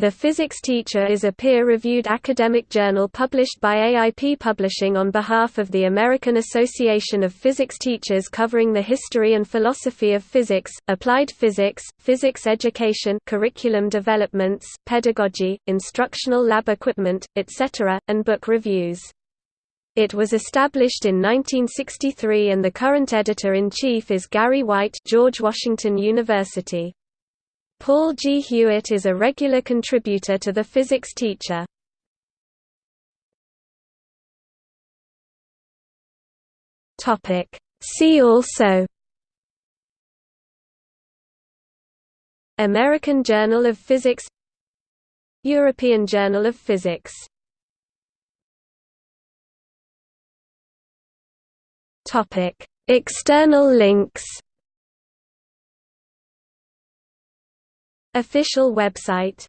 The Physics Teacher is a peer-reviewed academic journal published by AIP Publishing on behalf of the American Association of Physics Teachers covering the history and philosophy of physics, applied physics, physics education curriculum developments, pedagogy, instructional lab equipment, etc., and book reviews. It was established in 1963 and the current editor-in-chief is Gary White George Washington University. Paul G. Hewitt is a regular contributor to the physics teacher. See also American Journal of Physics European Journal of Physics External links Official website